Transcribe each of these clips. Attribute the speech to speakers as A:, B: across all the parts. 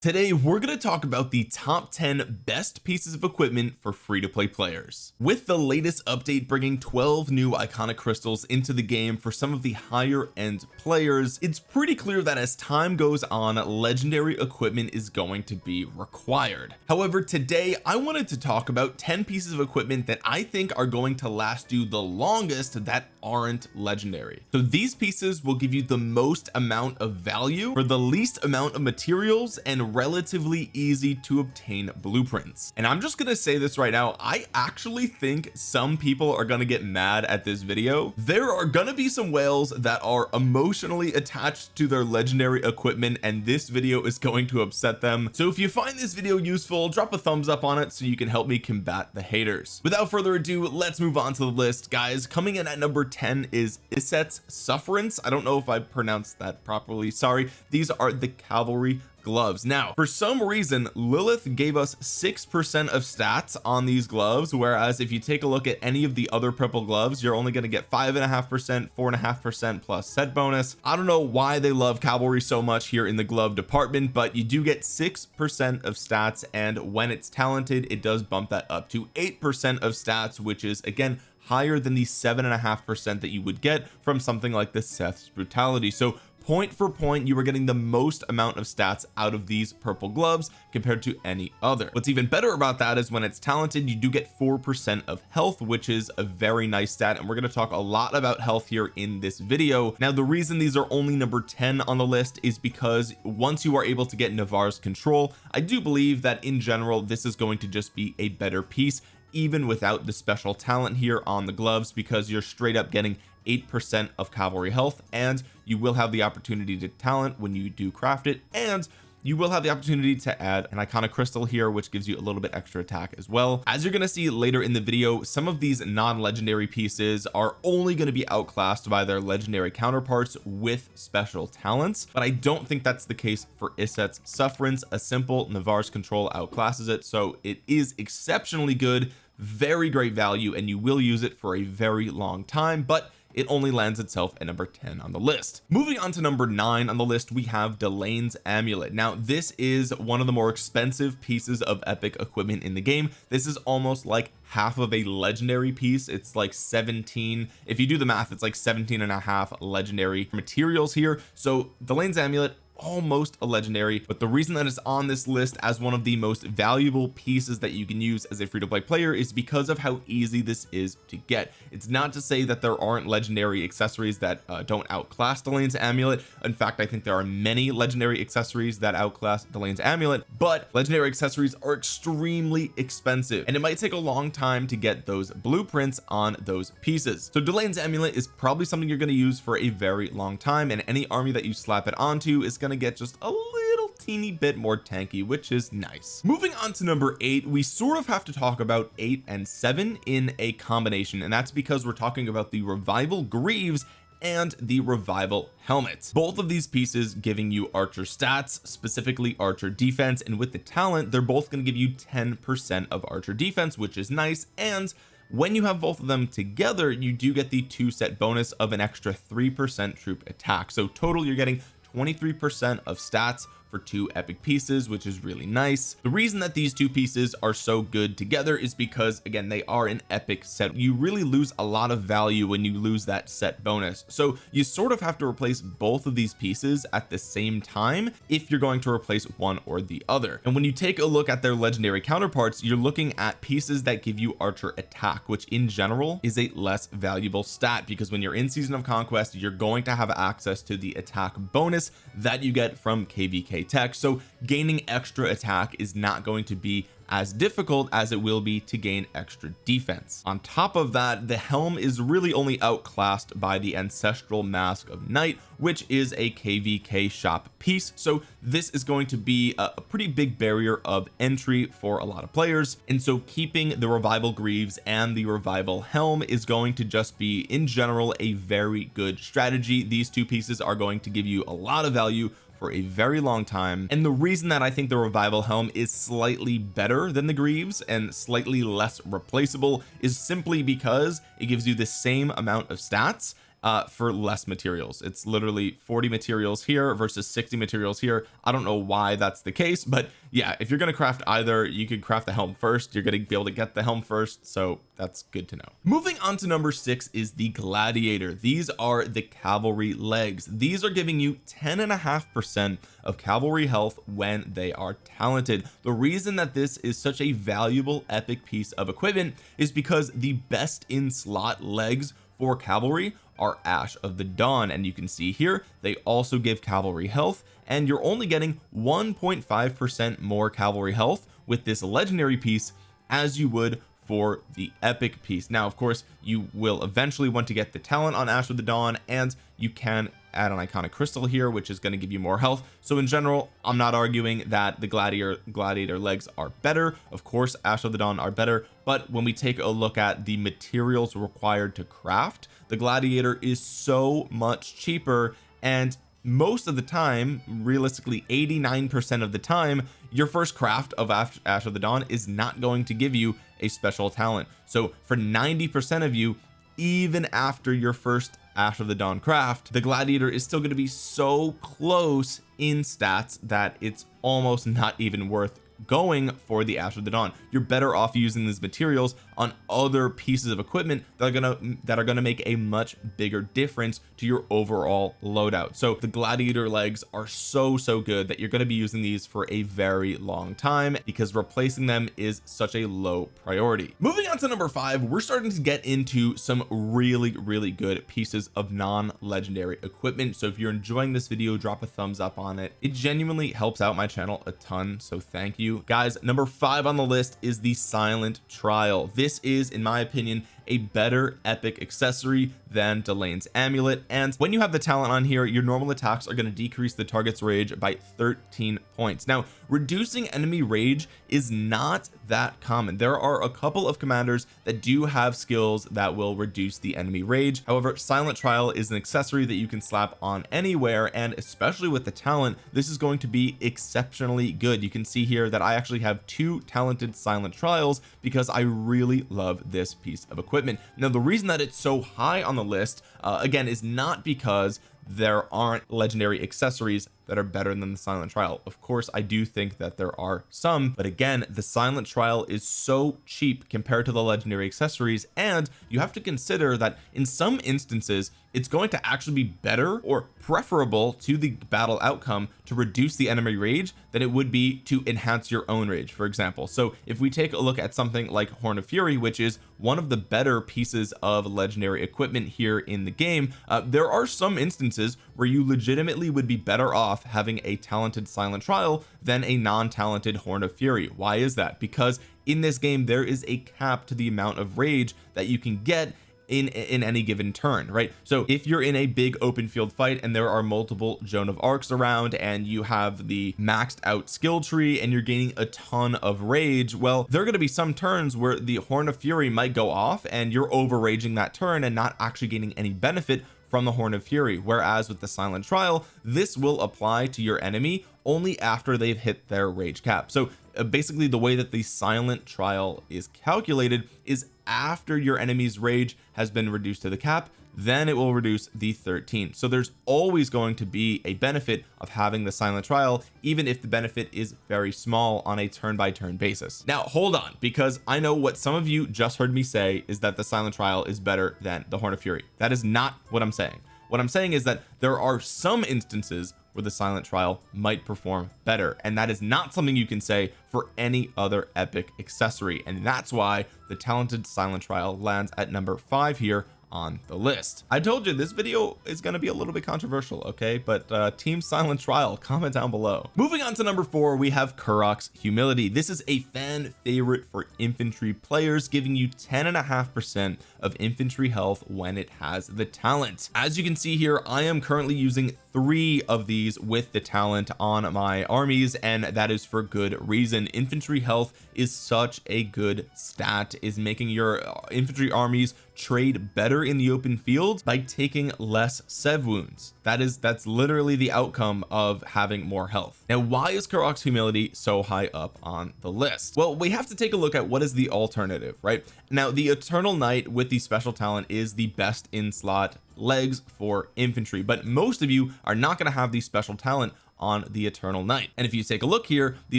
A: Today we're going to talk about the top 10 best pieces of equipment for free-to-play players. With the latest update bringing 12 new iconic crystals into the game for some of the higher end players it's pretty clear that as time goes on legendary equipment is going to be required. However today I wanted to talk about 10 pieces of equipment that I think are going to last you the longest that aren't legendary. So these pieces will give you the most amount of value for the least amount of materials and relatively easy to obtain blueprints. And I'm just gonna say this right now I actually think some people are gonna get mad at this video. There are gonna be some whales that are emotionally attached to their legendary equipment and this video is going to upset them. So if you find this video useful drop a thumbs up on it so you can help me combat the haters. Without further ado let's move on to the list. Guys coming in at number 10 is Iset's Sufferance. I don't know if I pronounced that properly. Sorry these are the cavalry gloves. Now for some reason Lilith gave us six percent of stats on these gloves whereas if you take a look at any of the other purple gloves you're only going to get five and a half percent four and a half percent plus set bonus. I don't know why they love cavalry so much here in the glove department but you do get six percent of stats and when it's talented it does bump that up to eight percent of stats which is again higher than the seven and a half percent that you would get from something like the Seth's brutality. So point for point you are getting the most amount of stats out of these purple gloves compared to any other. What's even better about that is when it's talented you do get four percent of health which is a very nice stat and we're going to talk a lot about health here in this video. Now the reason these are only number 10 on the list is because once you are able to get Navarre's control I do believe that in general this is going to just be a better piece even without the special talent here on the gloves because you're straight up getting eight percent of cavalry health and you will have the opportunity to talent when you do craft it and you will have the opportunity to add an iconic crystal here which gives you a little bit extra attack as well. As you're going to see later in the video some of these non-legendary pieces are only going to be outclassed by their legendary counterparts with special talents but I don't think that's the case for Iset's sufferance. A simple Navarre's control outclasses it so it is exceptionally good very great value and you will use it for a very long time but it only lands itself at number 10 on the list. Moving on to number nine on the list we have Delane's amulet. Now this is one of the more expensive pieces of epic equipment in the game. This is almost like half of a legendary piece. It's like 17 if you do the math it's like 17 and a half legendary materials here. So Delane's amulet almost a legendary but the reason that it's on this list as one of the most valuable pieces that you can use as a free-to-play player is because of how easy this is to get. It's not to say that there aren't legendary accessories that uh, don't outclass Delane's amulet. In fact I think there are many legendary accessories that outclass Delane's amulet but legendary accessories are extremely expensive and it might take a long time to get those blueprints on those pieces. So Delane's amulet is probably something you're going to use for a very long time and any army that you slap it onto is going going to get just a little teeny bit more tanky which is nice. Moving on to number eight we sort of have to talk about eight and seven in a combination and that's because we're talking about the revival greaves and the revival helmet. Both of these pieces giving you archer stats specifically archer defense and with the talent they're both going to give you 10 percent of archer defense which is nice and when you have both of them together you do get the two set bonus of an extra three percent troop attack. So total you're getting 23 percent of stats for two epic pieces which is really nice. The reason that these two pieces are so good together is because again they are an epic set. You really lose a lot of value when you lose that set bonus. So you sort of have to replace both of these pieces at the same time if you're going to replace one or the other. And when you take a look at their legendary counterparts you're looking at pieces that give you archer attack which in general is a less valuable stat because when you're in season of conquest you're going to have access to the attack bonus that you get from kvk tech so gaining extra attack is not going to be as difficult as it will be to gain extra defense. On top of that the helm is really only outclassed by the ancestral mask of night which is a kvk shop piece. So this is going to be a, pretty big barrier of entry for a lot of players. And so keeping the revival greaves and the revival helm is going to just be in general a very good strategy. These two pieces are going to give you a lot of value for a very long time. And the reason that I think the revival helm is slightly better than the greaves and slightly less replaceable is simply because it gives you the same amount of stats uh for less materials. It's literally 40 materials here versus 60 materials here. I don't know why that's the case but yeah if you're going to craft either you could craft the helm first. You're going to be able to get the helm first so that's good to know. Moving on to number six is the gladiator. These are the cavalry legs. These are giving you 10 and a half percent of cavalry health when they are talented. The reason that this is such a valuable epic piece of equipment is because the best in slot legs for cavalry are Ash of the Dawn and you can see here they also give cavalry health and you're only getting 1.5 percent more cavalry health with this legendary piece as you would for the epic piece. Now of course you will eventually want to get the talent on Ash of the Dawn and you can add an iconic crystal here which is going to give you more health. So in general I'm not arguing that the gladiator gladiator legs are better. Of course Ash of the Dawn are better but when we take a look at the materials required to craft the gladiator is so much cheaper and most of the time realistically 89 percent of the time your first craft of Ash of the Dawn is not going to give you a special talent. So for 90 percent of you even after your first Ash of the Dawn craft the gladiator is still going to be so close in stats that it's almost not even worth going for the of the Dawn. You're better off using these materials on other pieces of equipment that are gonna that are gonna make a much bigger difference to your overall loadout. So the gladiator legs are so so good that you're going to be using these for a very long time because replacing them is such a low priority. Moving on to number five we're starting to get into some really really good pieces of non-legendary equipment. So if you're enjoying this video drop a thumbs up on it. It genuinely helps out my channel a ton so thank you guys number five on the list is the silent trial. This this is in my opinion a better epic accessory than Delane's amulet. And when you have the talent on here your normal attacks are going to decrease the target's rage by 13 points. Now reducing enemy rage is not that common. There are a couple of commanders that do have skills that will reduce the enemy rage. However silent trial is an accessory that you can slap on anywhere and especially with the talent this is going to be exceptionally good. You can see here that I actually have two talented silent trials because I really love this piece of equipment equipment. Now the reason that it's so high on the list uh, again is not because there aren't legendary accessories that are better than the silent trial. Of course I do think that there are some but again the silent trial is so cheap compared to the legendary accessories and you have to consider that in some instances it's going to actually be better or preferable to the battle outcome to reduce the enemy rage than it would be to enhance your own rage for example. So if we take a look at something like Horn of Fury which is one of the better pieces of legendary equipment here in the game uh, there are some instances where you legitimately would be better off having a talented silent trial than a non-talented horn of fury. Why is that? Because in this game there is a cap to the amount of rage that you can get in in any given turn right? So if you're in a big open field fight and there are multiple Joan of Arcs around and you have the maxed out skill tree and you're gaining a ton of rage well there are going to be some turns where the Horn of Fury might go off and you're over raging that turn and not actually gaining any benefit from the Horn of Fury. Whereas with the silent trial this will apply to your enemy only after they've hit their rage cap. So uh, basically the way that the silent trial is calculated is after your enemy's rage has been reduced to the cap then it will reduce the 13 so there's always going to be a benefit of having the silent trial even if the benefit is very small on a turn by turn basis. Now hold on because I know what some of you just heard me say is that the silent trial is better than the horn of fury. That is not what I'm saying. What I'm saying is that there are some instances where the silent trial might perform better and that is not something you can say for any other epic accessory. And that's why the talented silent trial lands at number five here on the list. I told you this video is going to be a little bit controversial okay? But uh team silent trial comment down below. Moving on to number four we have Karuak's humility. This is a fan favorite for infantry players giving you 10 and a half percent of infantry health when it has the talent. As you can see here I am currently using three of these with the talent on my armies and that is for good reason. Infantry health is such a good stat is making your infantry armies trade better in the open field by taking less sev wounds that is that's literally the outcome of having more health. Now why is Karuak's humility so high up on the list? Well we have to take a look at what is the alternative right? Now the eternal knight with the special talent is the best in slot legs for infantry but most of you are not going to have the special talent on the eternal knight. And if you take a look here the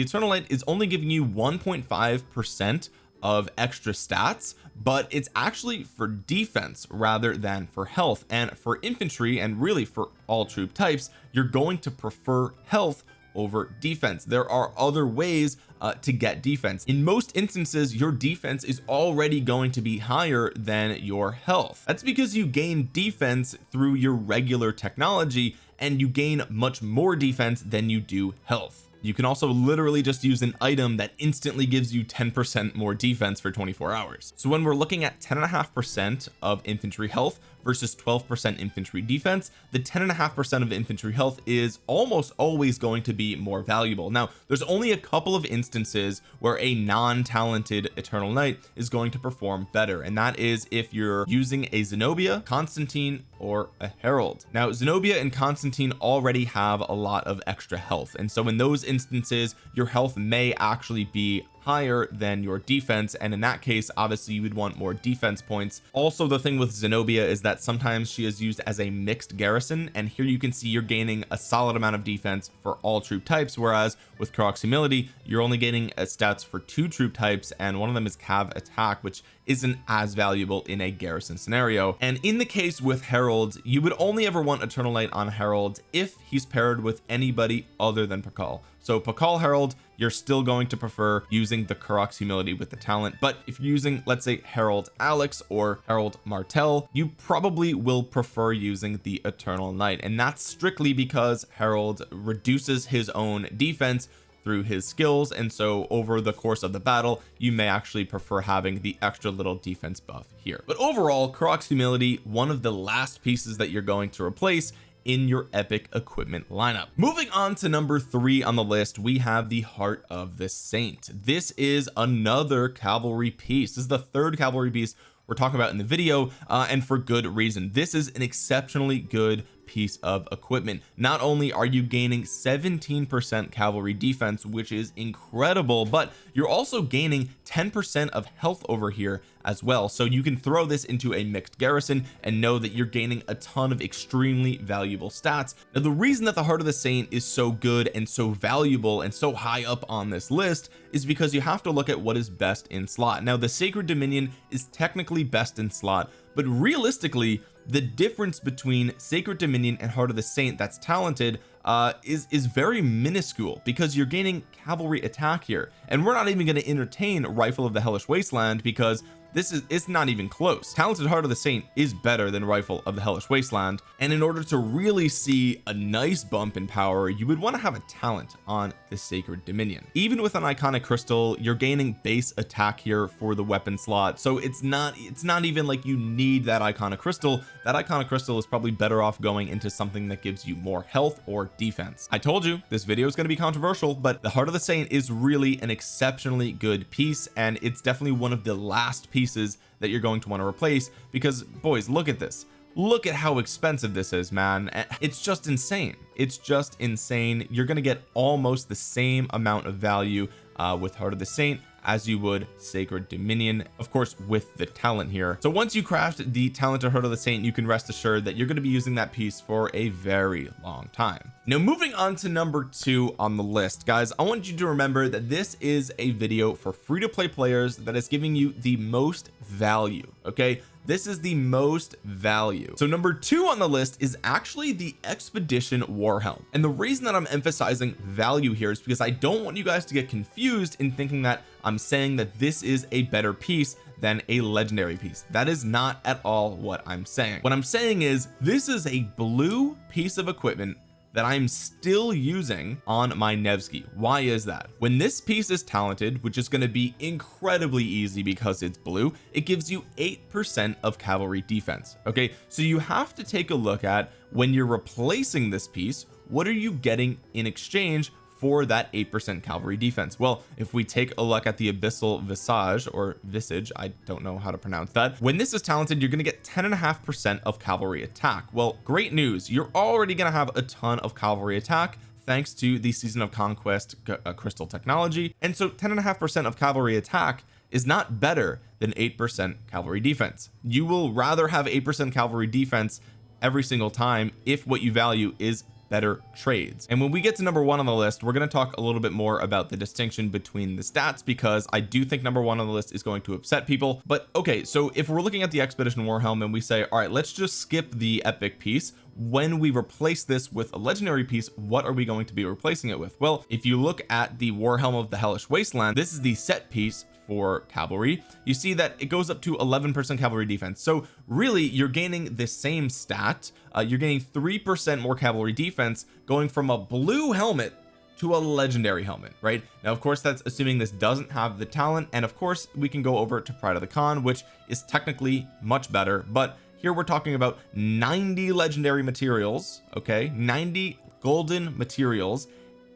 A: eternal knight is only giving you 1.5 percent of extra stats but it's actually for defense rather than for health. And for infantry and really for all troop types you're going to prefer health over defense. There are other ways uh, to get defense. In most instances your defense is already going to be higher than your health. That's because you gain defense through your regular technology and you gain much more defense than you do health you can also literally just use an item that instantly gives you 10% more defense for 24 hours. So when we're looking at 10 and a half percent of infantry health versus 12% infantry defense the 10 and a half percent of infantry health is almost always going to be more valuable. Now there's only a couple of instances where a non-talented eternal knight is going to perform better and that is if you're using a Zenobia Constantine or a Harald. Now Zenobia and Constantine already have a lot of extra health and so in those instances your health may actually be higher than your defense and in that case obviously you would want more defense points. Also the thing with Zenobia is that sometimes she is used as a mixed garrison and here you can see you're gaining a solid amount of defense for all troop types whereas with Karuak's humility you're only getting uh, stats for two troop types and one of them is cav attack which isn't as valuable in a garrison scenario. And in the case with Harald you would only ever want Eternal Knight on Harald if he's paired with anybody other than Pakal so Pakal Harald you're still going to prefer using the Karuak's humility with the talent but if you're using let's say Harald Alex or Harald Martel you probably will prefer using the Eternal Knight. And that's strictly because Harald reduces his own defense through his skills. And so over the course of the battle you may actually prefer having the extra little defense buff here. But overall Karuak's humility one of the last pieces that you're going to replace in your epic equipment lineup. Moving on to number three on the list we have the heart of the saint. This is another cavalry piece. This is the third cavalry piece we're talking about in the video uh, and for good reason. This is an exceptionally good piece of equipment. Not only are you gaining 17 percent cavalry defense which is incredible but you're also gaining 10 percent of health over here as well. So you can throw this into a mixed garrison and know that you're gaining a ton of extremely valuable stats. Now the reason that the heart of the saint is so good and so valuable and so high up on this list is because you have to look at what is best in slot. Now the sacred dominion is technically best in slot but realistically the difference between sacred dominion and heart of the saint that's talented uh is is very minuscule because you're gaining cavalry attack here. And we're not even going to entertain rifle of the hellish wasteland because this is it's not even close. Talented heart of the saint is better than rifle of the hellish wasteland and in order to really see a nice bump in power you would want to have a talent on the sacred dominion. Even with an iconic crystal you're gaining base attack here for the weapon slot so it's not it's not even like you need that iconic crystal. That iconic crystal is probably better off going into something that gives you more health or defense. I told you this video is going to be controversial but the heart of the saint is really an exceptionally good piece and it's definitely one of the last pieces pieces that you're going to want to replace because boys look at this. Look at how expensive this is man. It's just insane. It's just insane. You're going to get almost the same amount of value uh, with heart of the saint as you would sacred dominion of course with the talent here. So once you craft the talent of heart of the saint you can rest assured that you're going to be using that piece for a very long time. Now moving on to number two on the list. Guys I want you to remember that this is a video for free to play players that is giving you the most value okay this is the most value. So number two on the list is actually the expedition war helm and the reason that I'm emphasizing value here is because I don't want you guys to get confused in thinking that I'm saying that this is a better piece than a legendary piece. That is not at all what I'm saying. What I'm saying is this is a blue piece of equipment that I'm still using on my Nevsky. Why is that? When this piece is talented which is going to be incredibly easy because it's blue it gives you eight percent of cavalry defense okay? So you have to take a look at when you're replacing this piece what are you getting in exchange for that 8% cavalry defense. Well if we take a look at the abyssal visage or visage I don't know how to pronounce that. When this is talented you're going to get 10 and a half percent of cavalry attack. Well great news. You're already going to have a ton of cavalry attack thanks to the season of conquest uh, crystal technology. And so 10 and a half percent of cavalry attack is not better than 8% cavalry defense. You will rather have 8% cavalry defense every single time if what you value is better trades. And when we get to number one on the list we're going to talk a little bit more about the distinction between the stats because I do think number one on the list is going to upset people. But okay so if we're looking at the expedition war helm and we say all right let's just skip the epic piece when we replace this with a legendary piece what are we going to be replacing it with? Well if you look at the war helm of the hellish wasteland this is the set piece for cavalry. You see that it goes up to 11 percent cavalry defense. So really you're gaining the same stat. Uh, you're gaining three percent more cavalry defense going from a blue helmet to a legendary helmet right? Now of course that's assuming this doesn't have the talent. And of course we can go over to pride of the Khan which is technically much better. But here we're talking about 90 legendary materials okay? 90 golden materials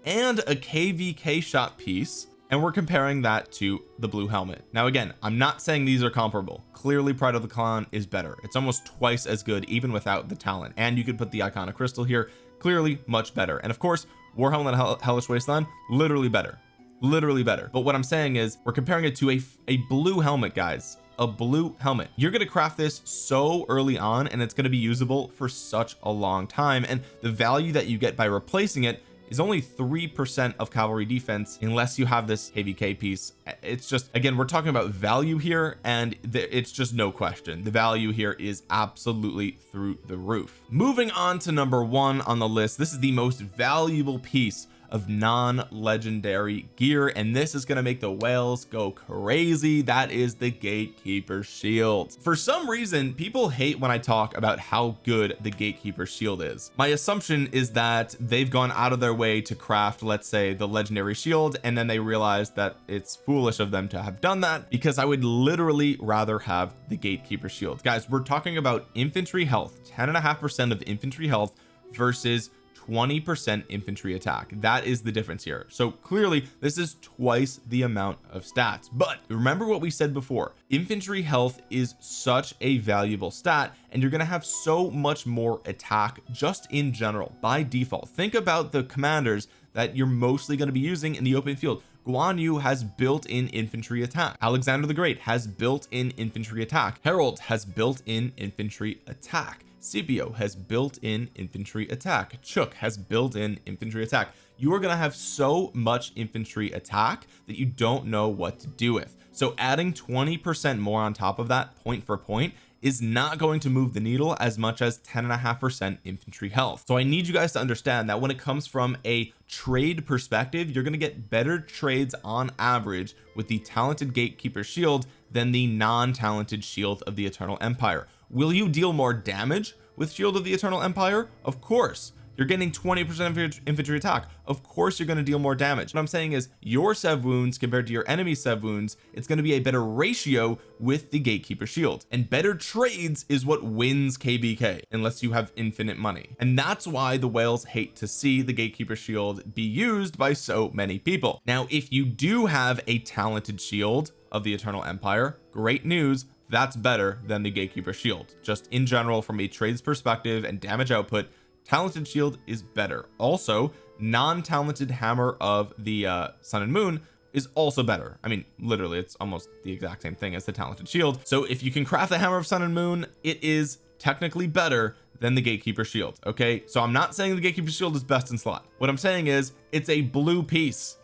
A: and a kvk shot piece and we're comparing that to the blue helmet. Now again I'm not saying these are comparable. Clearly pride of the Khan is better. It's almost twice as good even without the talent. And you could put the iconic crystal here. Clearly much better. And of course warhelm and Hell hellish wasteland literally better. Literally better. But what I'm saying is we're comparing it to a a blue helmet guys. A blue helmet. You're going to craft this so early on and it's going to be usable for such a long time. And the value that you get by replacing it is only three percent of cavalry defense unless you have this kvk piece. It's just again we're talking about value here and it's just no question. The value here is absolutely through the roof. Moving on to number one on the list this is the most valuable piece of non-legendary gear and this is going to make the whales go crazy. That is the gatekeeper shield. For some reason people hate when I talk about how good the gatekeeper shield is. My assumption is that they've gone out of their way to craft let's say the legendary shield and then they realize that it's foolish of them to have done that because I would literally rather have the gatekeeper shield. Guys we're talking about infantry health 10 and a half percent of infantry health versus 20 percent infantry attack. That is the difference here. So clearly this is twice the amount of stats. But remember what we said before. Infantry health is such a valuable stat and you're going to have so much more attack just in general by default. Think about the commanders that you're mostly going to be using in the open field. Guan Yu has built-in infantry attack. Alexander the Great has built-in infantry attack. Harald has built-in infantry attack Scipio has built-in infantry attack. Chuuk has built-in infantry attack. You are going to have so much infantry attack that you don't know what to do with. So adding 20 percent more on top of that point for point is not going to move the needle as much as 10 and a half percent infantry health. So I need you guys to understand that when it comes from a trade perspective you're going to get better trades on average with the talented gatekeeper shield than the non-talented shield of the eternal empire will you deal more damage with shield of the eternal empire? Of course. You're getting 20 percent of your infantry attack. Of course you're going to deal more damage. What I'm saying is your sev wounds compared to your enemy sev wounds it's going to be a better ratio with the gatekeeper shield. And better trades is what wins kvk unless you have infinite money. And that's why the whales hate to see the gatekeeper shield be used by so many people. Now if you do have a talented shield of the eternal empire great news that's better than the gatekeeper shield. Just in general from a trades perspective and damage output talented shield is better. Also non-talented hammer of the uh sun and moon is also better. I mean literally it's almost the exact same thing as the talented shield. So if you can craft the hammer of sun and moon it is technically better than the gatekeeper shield okay? So I'm not saying the gatekeeper shield is best in slot. What I'm saying is it's a blue piece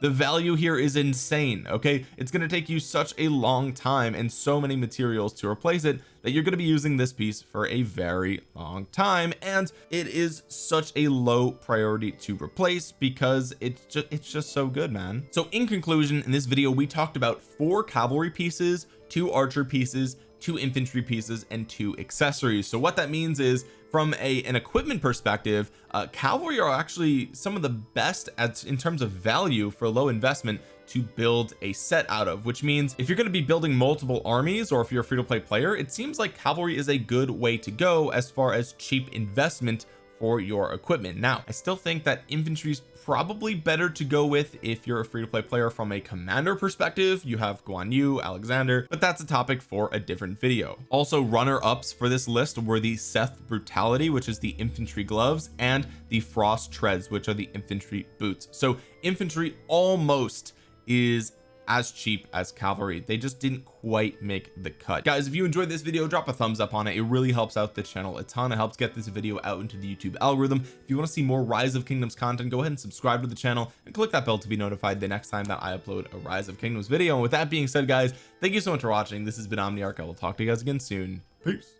A: the value here is insane okay? It's going to take you such a long time and so many materials to replace it that you're going to be using this piece for a very long time. And it is such a low priority to replace because it's just it's just so good man. So in conclusion in this video we talked about four cavalry pieces two archer pieces two infantry pieces and two accessories. So what that means is from a an equipment perspective uh, cavalry are actually some of the best at in terms of value for low investment to build a set out of which means if you're going to be building multiple armies or if you're a free-to-play player it seems like cavalry is a good way to go as far as cheap investment for your equipment. Now I still think that infantry is probably better to go with if you're a free-to-play player from a commander perspective. You have Guan Yu Alexander but that's a topic for a different video. Also runner-ups for this list were the Seth brutality which is the infantry gloves and the frost treads which are the infantry boots. So infantry almost is as cheap as cavalry they just didn't quite make the cut. Guys if you enjoyed this video drop a thumbs up on it. It really helps out the channel a ton. It helps get this video out into the YouTube algorithm. If you want to see more rise of kingdoms content go ahead and subscribe to the channel and click that bell to be notified the next time that I upload a rise of kingdoms video. And with that being said guys thank you so much for watching. This has been Omniarch. I will talk to you guys again soon. Peace